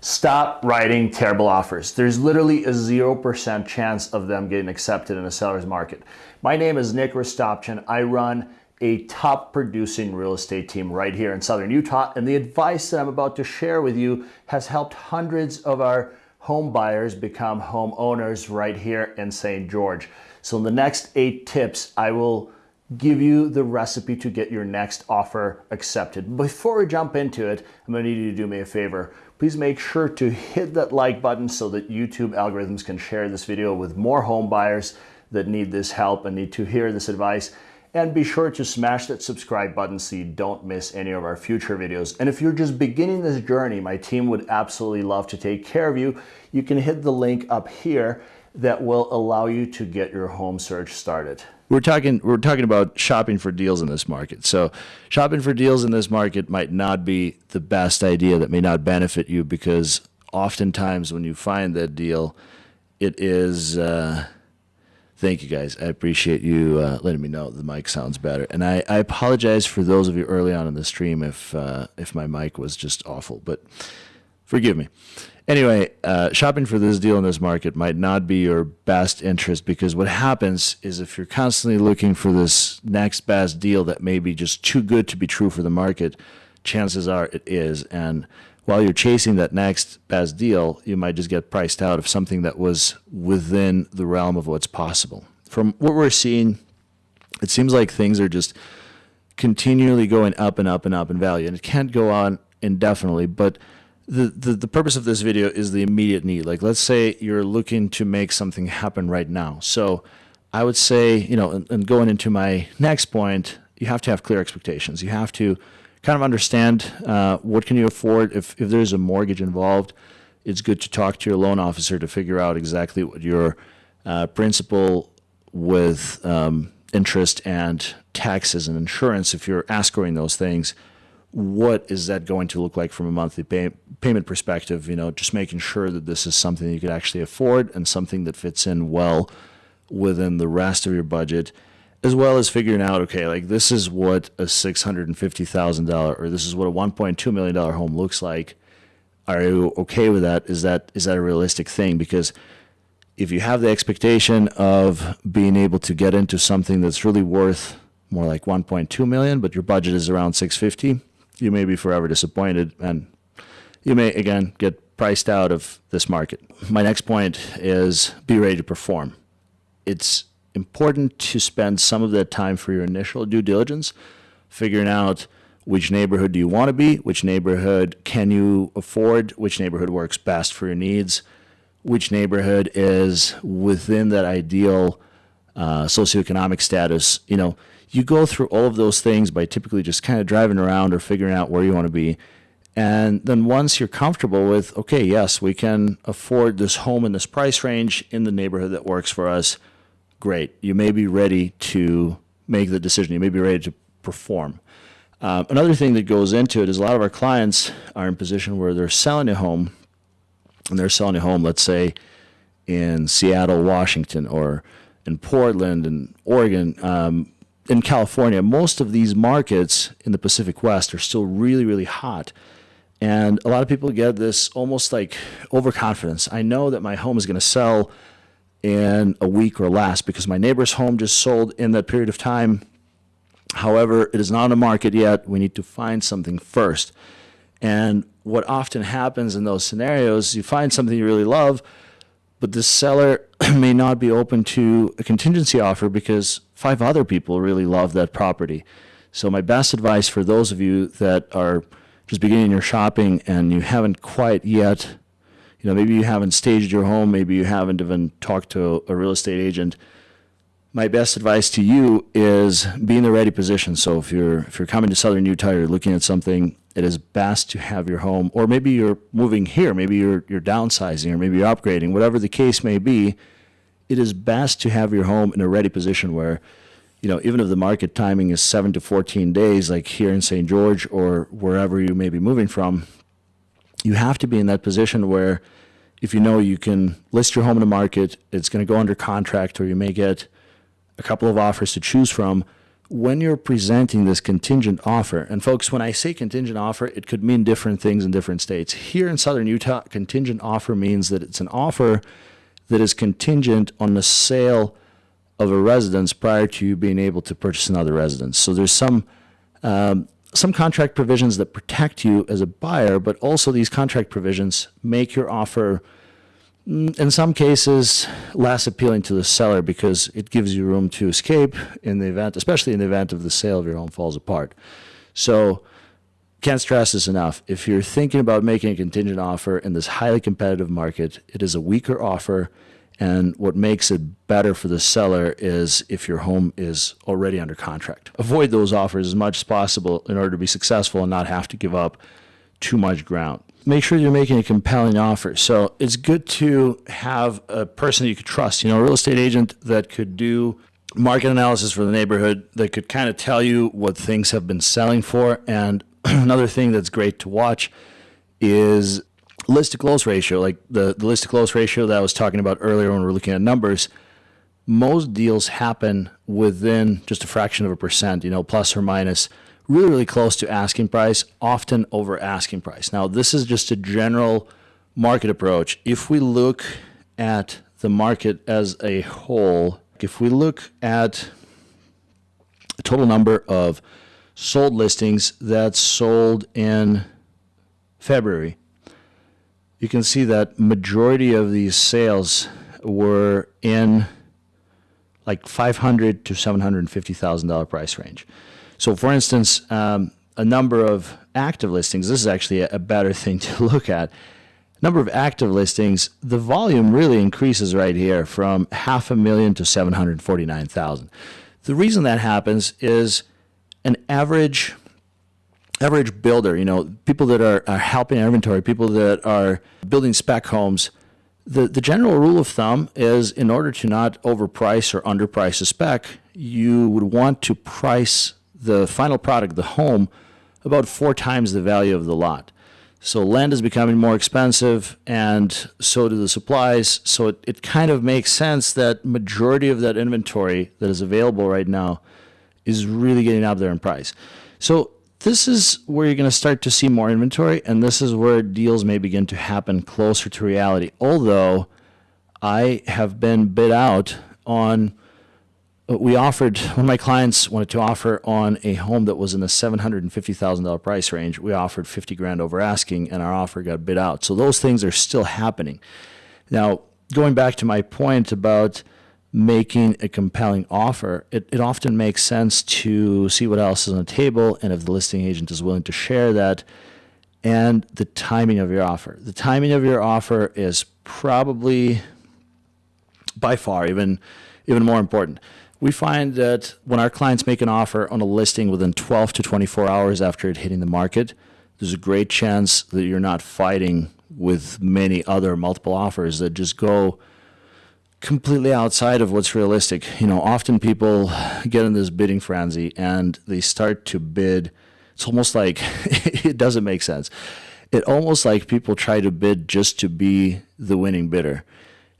Stop writing terrible offers. There's literally a 0% chance of them getting accepted in a seller's market. My name is Nick Rostopchin. I run a top producing real estate team right here in Southern Utah. And the advice that I'm about to share with you has helped hundreds of our home buyers become home owners right here in St. George. So in the next eight tips, I will give you the recipe to get your next offer accepted. Before we jump into it, I'm gonna need you to do me a favor. Please make sure to hit that like button so that YouTube algorithms can share this video with more home buyers that need this help and need to hear this advice. And be sure to smash that subscribe button so you don't miss any of our future videos. And if you're just beginning this journey, my team would absolutely love to take care of you. You can hit the link up here that will allow you to get your home search started we're talking we're talking about shopping for deals in this market. So shopping for deals in this market might not be the best idea that may not benefit you because oftentimes when you find that deal, it is uh, thank you guys. I appreciate you uh, letting me know the mic sounds better. And I, I apologize for those of you early on in the stream if uh, if my mic was just awful, but forgive me. Anyway, uh, shopping for this deal in this market might not be your best interest because what happens is if you're constantly looking for this next best deal that may be just too good to be true for the market, chances are it is. And while you're chasing that next best deal, you might just get priced out of something that was within the realm of what's possible. From what we're seeing, it seems like things are just continually going up and up and up in value. And it can't go on indefinitely, but the, the, purpose of this video is the immediate need. Like, let's say you're looking to make something happen right now. So I would say, you know, and, and going into my next point, you have to have clear expectations. You have to kind of understand uh, what can you afford. If, if there's a mortgage involved, it's good to talk to your loan officer to figure out exactly what your uh, principal with um, interest and taxes and insurance, if you're escrowing those things, what is that going to look like from a monthly pay payment perspective? You know, just making sure that this is something you could actually afford and something that fits in well within the rest of your budget, as well as figuring out, okay, like this is what a $650,000 or this is what a $1.2 million home looks like. Are you okay with that? Is that is that a realistic thing? Because if you have the expectation of being able to get into something that's really worth more like 1.2 million, but your budget is around 650, you may be forever disappointed and you may again get priced out of this market. My next point is be ready to perform. It's important to spend some of that time for your initial due diligence, figuring out which neighborhood do you want to be, which neighborhood can you afford, which neighborhood works best for your needs, which neighborhood is within that ideal uh, socioeconomic status. You know, you go through all of those things by typically just kind of driving around or figuring out where you want to be. And then once you're comfortable with, okay, yes, we can afford this home in this price range in the neighborhood that works for us, great. You may be ready to make the decision. You may be ready to perform. Um, another thing that goes into it is a lot of our clients are in a position where they're selling a home, and they're selling a home, let's say, in Seattle, Washington, or in Portland and Oregon. Um, in California, most of these markets in the Pacific West are still really, really hot. And a lot of people get this almost like overconfidence. I know that my home is going to sell in a week or less because my neighbor's home just sold in that period of time. However, it is not on the market yet. We need to find something first. And what often happens in those scenarios, you find something you really love, but the seller may not be open to a contingency offer because five other people really love that property. So my best advice for those of you that are just beginning your shopping and you haven't quite yet, you know, maybe you haven't staged your home, maybe you haven't even talked to a real estate agent. My best advice to you is be in the ready position. So if you're if you're coming to Southern Utah, you're looking at something it is best to have your home, or maybe you're moving here, maybe you're, you're downsizing, or maybe you're upgrading, whatever the case may be, it is best to have your home in a ready position where, you know, even if the market timing is 7 to 14 days, like here in St. George or wherever you may be moving from, you have to be in that position where if you know you can list your home in the market, it's going to go under contract, or you may get a couple of offers to choose from, when you're presenting this contingent offer, and folks, when I say contingent offer, it could mean different things in different states. Here in southern Utah, contingent offer means that it's an offer that is contingent on the sale of a residence prior to you being able to purchase another residence. So there's some um, some contract provisions that protect you as a buyer, but also these contract provisions make your offer Mm, in some cases less appealing to the seller because it gives you room to escape in the event, especially in the event of the sale of your home falls apart. So can't stress this enough. If you're thinking about making a contingent offer in this highly competitive market, it is a weaker offer. And what makes it better for the seller is if your home is already under contract. Avoid those offers as much as possible in order to be successful and not have to give up too much ground make sure you're making a compelling offer. So it's good to have a person that you could trust, you know, a real estate agent that could do market analysis for the neighborhood, that could kind of tell you what things have been selling for. And another thing that's great to watch is list to close ratio, like the, the list to close ratio that I was talking about earlier when we are looking at numbers. Most deals happen within just a fraction of a percent, you know, plus or minus really, really close to asking price, often over asking price. Now, this is just a general market approach. If we look at the market as a whole, if we look at the total number of sold listings that sold in February, you can see that majority of these sales were in like 500 to 750 thousand dollar price range. So, for instance, um, a number of active listings, this is actually a, a better thing to look at. Number of active listings, the volume really increases right here from half a million to 749,000. The reason that happens is an average average builder, you know, people that are, are helping inventory, people that are building spec homes, the, the general rule of thumb is in order to not overprice or underprice a spec, you would want to price the final product, the home, about four times the value of the lot. So land is becoming more expensive and so do the supplies. So it, it kind of makes sense that majority of that inventory that is available right now is really getting up there in price. So this is where you're going to start to see more inventory and this is where deals may begin to happen closer to reality. Although I have been bid out on we offered one of my clients wanted to offer on a home that was in the $750,000 price range. We offered 50 grand over asking and our offer got bid out. So those things are still happening. Now, going back to my point about making a compelling offer, it, it often makes sense to see what else is on the table and if the listing agent is willing to share that and the timing of your offer. The timing of your offer is probably by far even even more important we find that when our clients make an offer on a listing within 12 to 24 hours after it hitting the market, there's a great chance that you're not fighting with many other multiple offers that just go completely outside of what's realistic. You know, often people get in this bidding frenzy and they start to bid. It's almost like it doesn't make sense. It almost like people try to bid just to be the winning bidder.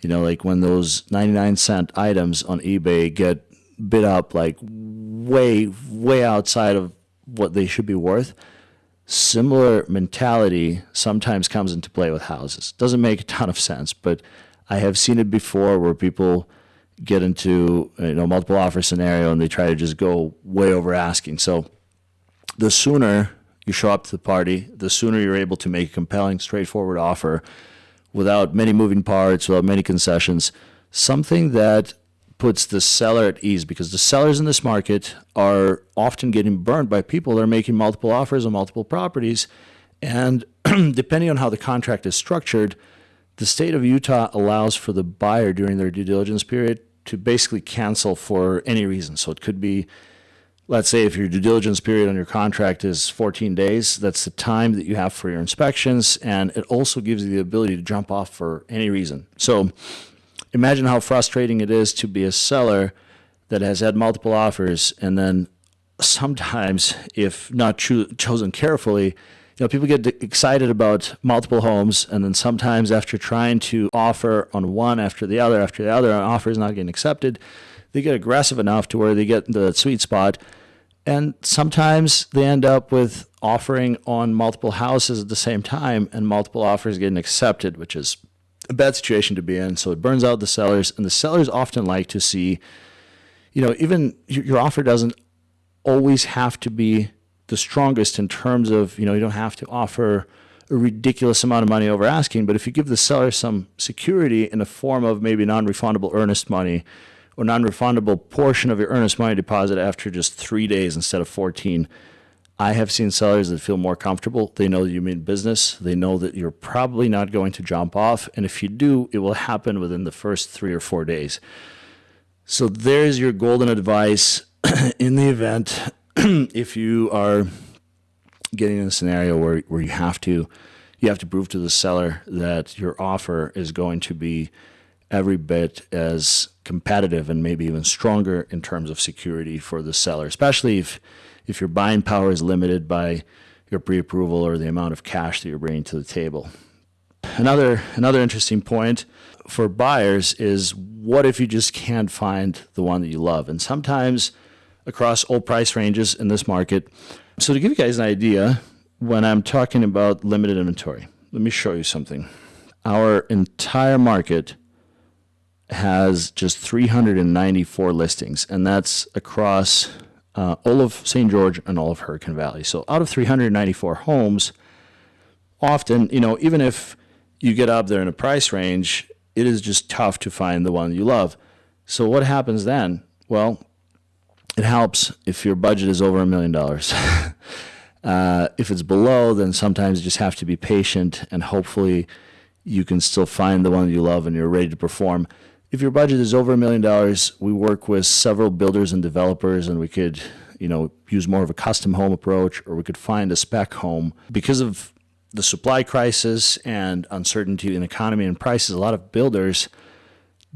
You know, like when those 99 cent items on eBay get bid up like way, way outside of what they should be worth. Similar mentality sometimes comes into play with houses. Doesn't make a ton of sense, but I have seen it before where people get into you know multiple offer scenario and they try to just go way over asking. So the sooner you show up to the party, the sooner you're able to make a compelling, straightforward offer without many moving parts, without many concessions, something that puts the seller at ease because the sellers in this market are often getting burned by people that are making multiple offers on multiple properties. And depending on how the contract is structured, the state of Utah allows for the buyer during their due diligence period to basically cancel for any reason. So it could be, let's say, if your due diligence period on your contract is 14 days, that's the time that you have for your inspections. And it also gives you the ability to jump off for any reason. So imagine how frustrating it is to be a seller that has had multiple offers and then sometimes if not cho- chosen carefully you know people get excited about multiple homes and then sometimes after trying to offer on one after the other after the other an offer is not getting accepted they get aggressive enough to where they get the sweet spot. And sometimes they end up with offering on multiple houses at the same time and multiple offers getting accepted, which is a bad situation to be in. So it burns out the sellers, and the sellers often like to see, you know, even your offer doesn't always have to be the strongest in terms of, you know, you don't have to offer a ridiculous amount of money over asking, but if you give the seller some security in the form of maybe non-refundable earnest money or non-refundable portion of your earnest money deposit after just three days instead of 14, I have seen sellers that feel more comfortable. They know you mean business. They know that you're probably not going to jump off. And if you do, it will happen within the first three or four days. So there's your golden advice in the event if you are getting in a scenario where, where you have to you have to prove to the seller that your offer is going to be every bit as competitive and maybe even stronger in terms of security for the seller, especially if if your buying power is limited by your pre-approval or the amount of cash that you're bringing to the table. Another another interesting point for buyers is what if you just can't find the one that you love? And sometimes across all price ranges in this market. So to give you guys an idea, when I'm talking about limited inventory, let me show you something. Our entire market has just 394 listings, and that's across uh, all of St. George and all of Hurricane Valley. So out of 394 homes, often, you know, even if you get up there in a price range, it is just tough to find the one you love. So what happens then? Well, it helps if your budget is over a million dollars. Uh, if it's below, then sometimes you just have to be patient and hopefully you can still find the one you love and you're ready to perform. If your budget is over a million dollars, we work with several builders and developers and we could, you know, use more of a custom home approach or we could find a spec home. Because of the supply crisis and uncertainty in economy and prices, a lot of builders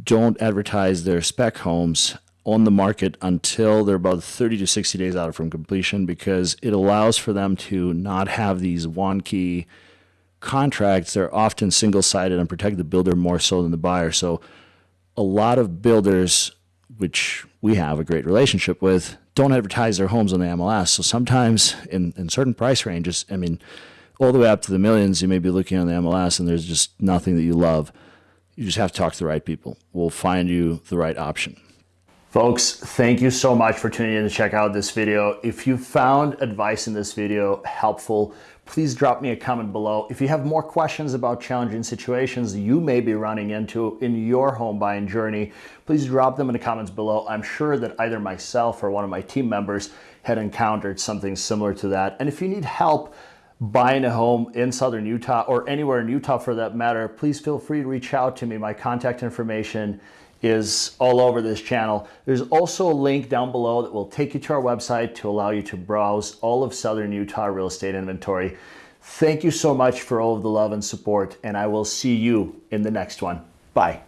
don't advertise their spec homes on the market until they're about 30 to 60 days out from completion because it allows for them to not have these wonky contracts. They're often single sided and protect the builder more so than the buyer. So, a lot of builders, which we have a great relationship with, don't advertise their homes on the MLS. So, sometimes in, in certain price ranges, I mean, all the way up to the millions, you may be looking on the MLS and there's just nothing that you love. You just have to talk to the right people. We'll find you the right option. Folks, thank you so much for tuning in to check out this video. If you found advice in this video helpful, please drop me a comment below. If you have more questions about challenging situations you may be running into in your home buying journey, please drop them in the comments below. I'm sure that either myself or one of my team members had encountered something similar to that. And if you need help buying a home in Southern Utah or anywhere in Utah for that matter, please feel free to reach out to me. My contact information is all over this channel. There's also a link down below that will take you to our website to allow you to browse all of Southern Utah real estate inventory. Thank you so much for all of the love and support, and I will see you in the next one. Bye.